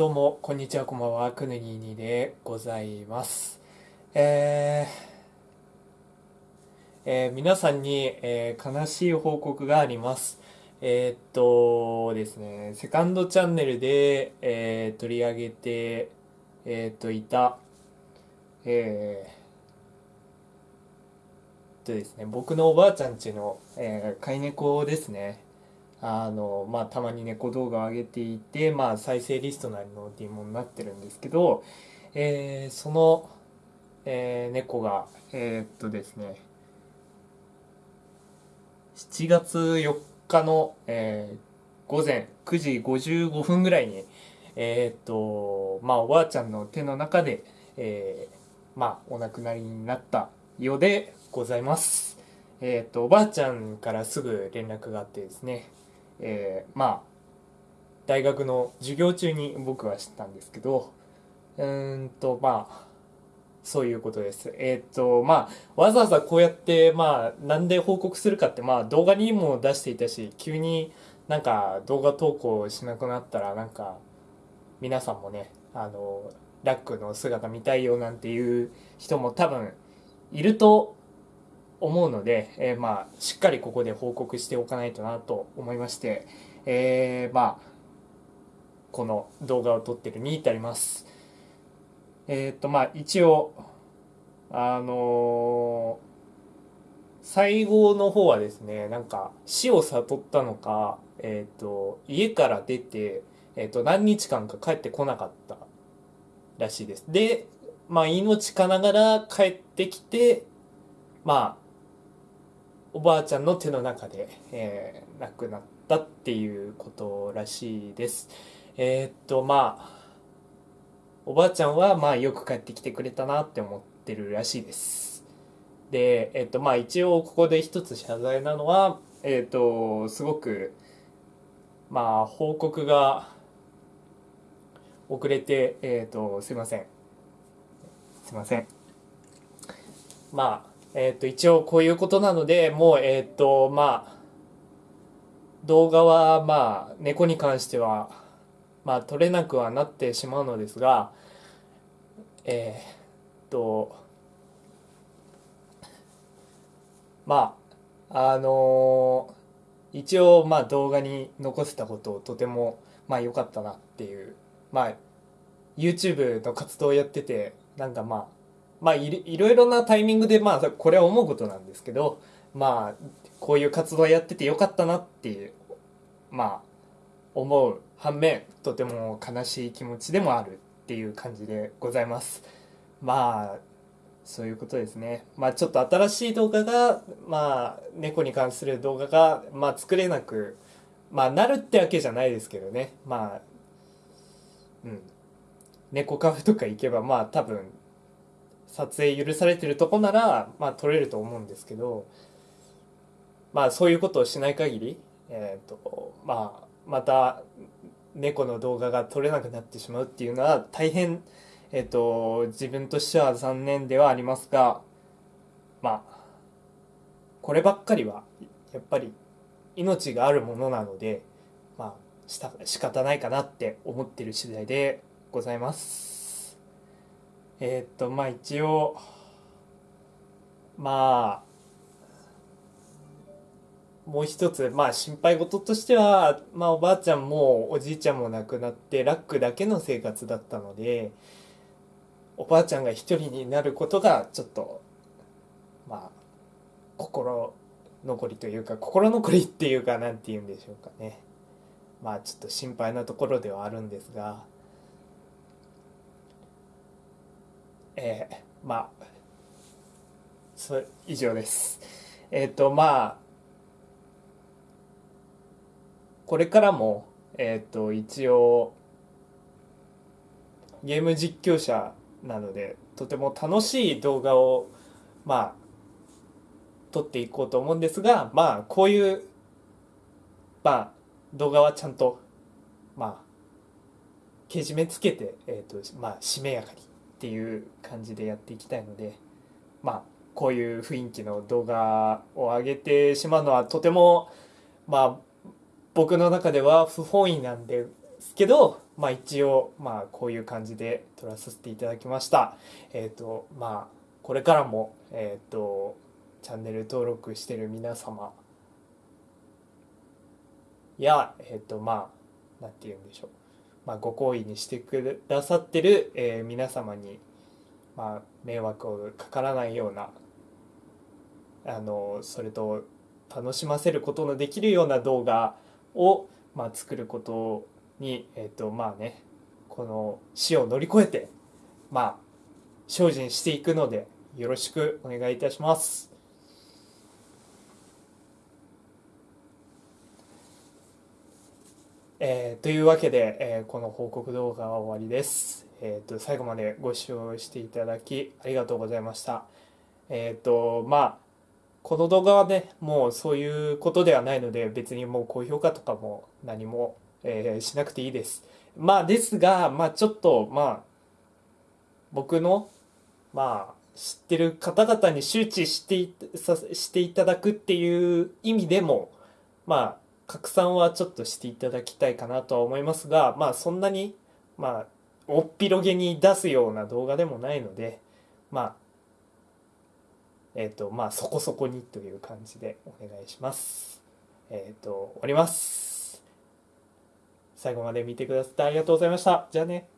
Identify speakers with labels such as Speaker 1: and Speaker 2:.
Speaker 1: どうも、こんにちは、こんばんは、くぬぎにでございます。えーえー皆さんに、えー悲しい報告があります。えーっとですね、セカンドチャンネルで、えー取り上げて、えーっと、いた、えーとですね、僕のおばあちゃんちの、えー飼い猫ですね。あの、まあ、たまに猫動画を上げていて、まあ、再生リストなりのっていうものになってるんですけど、えーその、えー猫が、えーっとですね、7月4日の、えー午前9時55分ぐらいに、えっと、まあ、おばあちゃんの手の中で、えーまあ、お亡くなりになったようでございます。えっと、おばあちゃんからすぐ連絡があってですね、えーまあ大学の授業中に僕は知ったんですけどうーんとまあそういうことです。えーっとまあわざわざこうやってまあなんで報告するかってまあ動画にも出していたし急になんか動画投稿しなくなったらなんか皆さんもねあのラックの姿見たいよなんていう人も多分いると思うので、えーまあしっかりここで報告しておかないとなと思いまして、えーまあこの動画を撮ってるに至ります。えっ、とまあ一応あのー最後の方はですねなんか死を悟ったのかえっ、と家から出て、えー、と何日間か帰ってこなかったらしいです。でまあ命かながら帰ってきてまあおばあちゃんの手の中で、えー亡くなったっていうことらしいです。えーっとまあおばあちゃんはまあよく帰ってきてくれたなって思ってるらしいです。でえーっとまあ一応ここで一つ謝罪なのはえっとすごくまあ報告が遅れてえっとすいませんすいませんまあえっ、と、一応こういうことなので、もう、えっ、と、まあ、動画は、まあ、猫に関しては、まあ、撮れなくはなってしまうのですが、えっ、と、まあ、あの一応、まあ、動画に残せたことをとても、まあ、良かったなっていう、まあ、YouTube の活動をやってて、なんかまあ、まあいろいろなタイミングでまあこれは思うことなんですけどまあこういう活動やっててよかったなっていうまあ思う反面とても悲しい気持ちでもあるっていう感じでございます。まあそういうことですね。まあちょっと新しい動画がまあ猫に関する動画がまあ作れなくまあなるってわけじゃないですけどね。まあうん。猫カフェとか行けばまあ多分撮影許されてるとこならまあ撮れると思うんですけどまあそういうことをしない限りえっ、とまあまた猫の動画が撮れなくなってしまうっていうのは大変えっ、と自分としては残念ではありますがまあこればっかりはやっぱり命があるものなのでまあした仕方ないかなって思ってる次第でございます。えーっとまあ一応まあもう一つまあ心配事としてはまあおばあちゃんもおじいちゃんも亡くなってラックだけの生活だったのでおばあちゃんが一人になることがちょっとまあ心残りというか心残りっていうかなんて言うんでしょうかね。まあちょっと心配なところではあるんですがえー、まあそ以上です。えっ、とまあこれからもえっ、と一応ゲーム実況者なのでとても楽しい動画をまあ撮っていこうと思うんですがまあこういうまあ動画はちゃんとまあけじめつけて、えーとまあ、しめやかにっていう感じでやっていきたいのでまあこういう雰囲気の動画を上げてしまうのはとてもまあ僕の中では不本意なんですけどまあ一応まあこういう感じで撮らさせていただきました。えっ、とまあこれからもえっ、とチャンネル登録してる皆様やえっ、とまあなんて言うんでしょう。まあ、ご好意にしてくださってる、えー皆様に、まあ、迷惑をかからないようなあのそれと楽しませることのできるような動画を、まあ、作ることにえっ、とまあねこの死を乗り越えてまあ精進していくのでよろしくお願いいたします。えーというわけで、えーこの報告動画は終わりです。えー、と最後までご視聴していただきありがとうございました。えっ、とまあこの動画はねもうそういうことではないので別にもう高評価とかも何も、えーしなくていいです。まあですがまあちょっとまあ僕のまあ知ってる方々に周知していさしていただくっていう意味でもまあ拡散はちょっとしていただきたいかなとは思いますがまあそんなにまあおっぴろげに出すような動画でもないのでまあえっ、とまあそこそこにという感じでお願いします。えっ、と終わります。最後まで見てくださってありがとうございました。じゃあね。